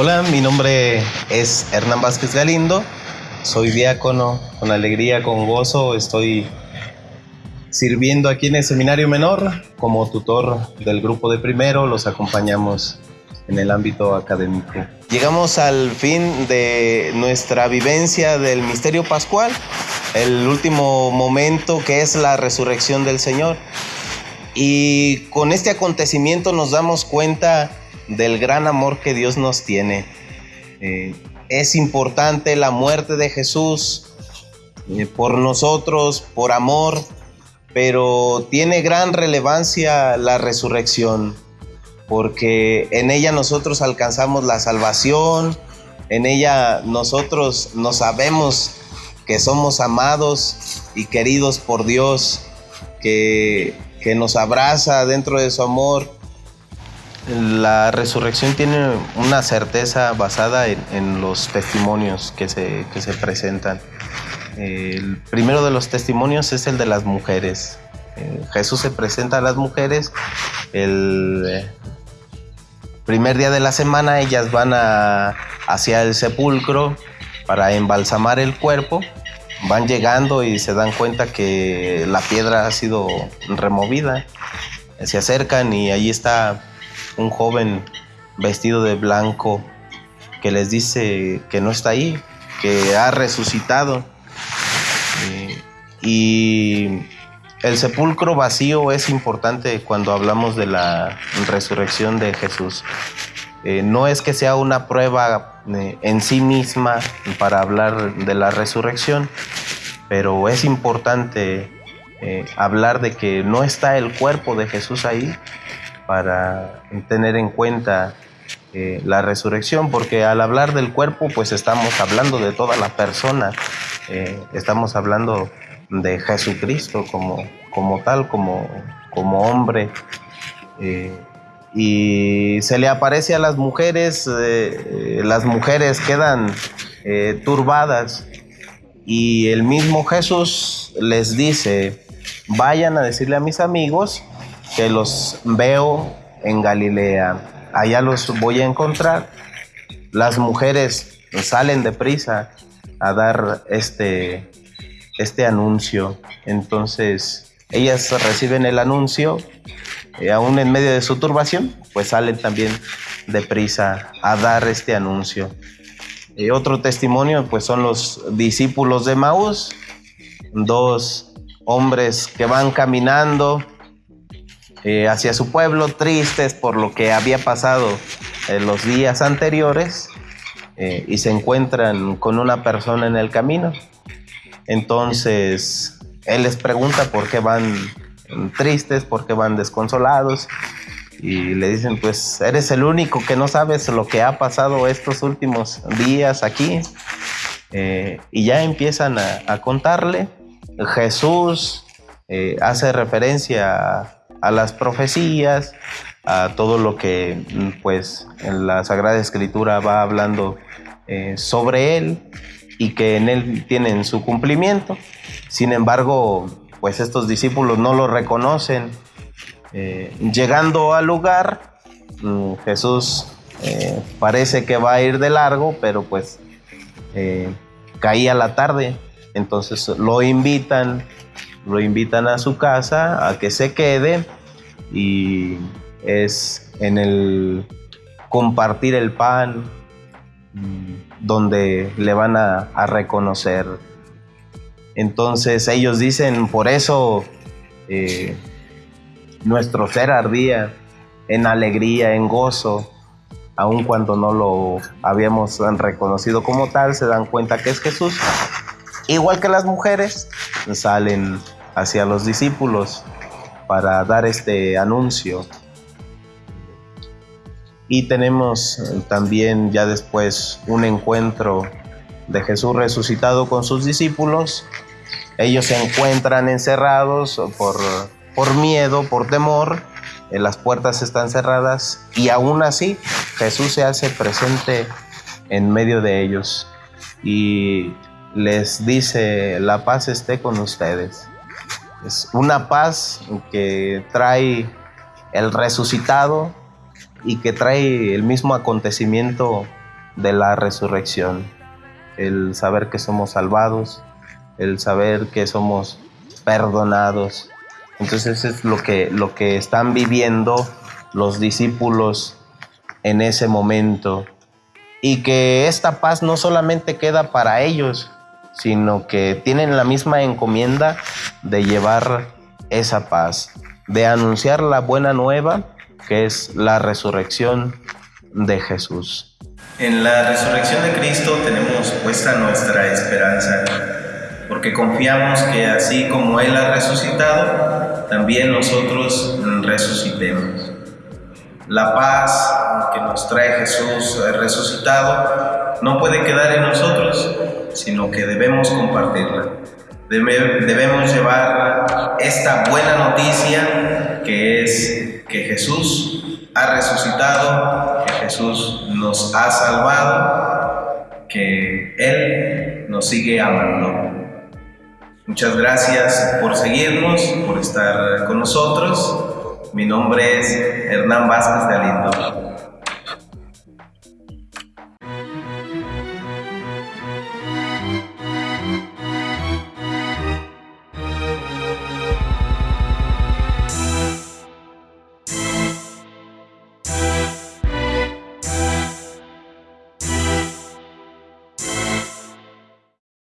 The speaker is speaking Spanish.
Hola, mi nombre es Hernán Vázquez Galindo, soy diácono, con alegría, con gozo, estoy sirviendo aquí en el Seminario Menor como tutor del grupo de primero, los acompañamos en el ámbito académico. Llegamos al fin de nuestra vivencia del misterio pascual, el último momento que es la resurrección del Señor. Y con este acontecimiento nos damos cuenta del gran amor que Dios nos tiene. Eh, es importante la muerte de Jesús eh, por nosotros, por amor, pero tiene gran relevancia la resurrección, porque en ella nosotros alcanzamos la salvación, en ella nosotros nos sabemos que somos amados y queridos por Dios, que, que nos abraza dentro de su amor la resurrección tiene una certeza basada en, los testimonios que se, se presentan. El primero de los testimonios es el de las mujeres. Eh, Jesús se presenta a las mujeres. El eh, primer día de la semana ellas van hacia el sepulcro para embalsamar el cuerpo. Van llegando y se dan cuenta que la piedra ha sido removida. Se acercan y ahí está un joven vestido de blanco que les dice que no está ahí, que ha resucitado. Eh, y el sepulcro vacío es importante cuando hablamos de la resurrección de Jesús. Eh, no es que sea una prueba eh, en sí misma para hablar de la resurrección, pero es importante hablar de que no está el cuerpo de Jesús ahí, para tener en cuenta eh, la resurrección, porque al hablar del cuerpo, pues estamos hablando de toda la persona, eh, estamos hablando de Jesucristo como, como tal, como, como hombre. Eh, y se le aparece a las mujeres, las mujeres quedan turbadas y el mismo Jesús les dice, vayan a decirle a mis amigos que los veo en Galilea. Allá los voy a encontrar. Las mujeres salen deprisa a dar este, este anuncio. Entonces, ellas reciben el anuncio, y aún en medio de su turbación, pues salen también deprisa a dar este anuncio. Y otro testimonio, pues son los discípulos de Maús, dos hombres que van caminando eh, hacia su pueblo, tristes por lo que había pasado en los días anteriores, eh, y se encuentran con una persona en el camino. Entonces, él les pregunta por qué van tristes, por qué van desconsolados, y le dicen, pues eres el único que no sabes lo que ha pasado estos últimos días aquí. Eh, y ya empiezan a, contarle. Jesús hace referencia a las profecías, a todo lo que pues en la Sagrada Escritura va hablando eh, sobre él y que en él tienen su cumplimiento. Sin embargo, pues estos discípulos no lo reconocen. Eh, llegando al lugar, mm, Jesús eh, parece que va a ir de largo, pero pues caía la tarde, entonces lo invitan lo invitan a su casa a que se quede y es en el compartir el pan mm, donde le van a, reconocer. Entonces ellos dicen, por eso eh, nuestro ser ardía en alegría, en gozo, aun cuando no lo habíamos reconocido como tal, se dan cuenta que es Jesús. Igual que las mujeres, salen hacia los discípulos para dar este anuncio. Y tenemos también ya después un encuentro de Jesús resucitado con sus discípulos. Ellos se encuentran encerrados por, por miedo, por temor. Las puertas están cerradas y aún así Jesús se hace presente en medio de ellos y les dice, la paz esté con ustedes. Es una paz que trae el resucitado y que trae el mismo acontecimiento de la resurrección, el saber que somos salvados, el saber que somos perdonados. Entonces es lo que, lo que están viviendo los discípulos en ese momento. Y que esta paz no solamente queda para ellos, sino que tienen la misma encomienda de llevar esa paz, de anunciar la buena nueva, que es la resurrección de Jesús. En la resurrección de Cristo tenemos puesta nuestra esperanza, porque confiamos que así como Él ha resucitado, también nosotros resucitemos. La paz que nos trae Jesús resucitado no puede quedar en nosotros, sino que debemos compartirla. debemos llevar esta buena noticia que es que Jesús ha resucitado, que Jesús nos ha salvado, que Él nos sigue amando. Muchas gracias por seguirnos, por estar con nosotros. Mi nombre es Hernán Vázquez de Aliento.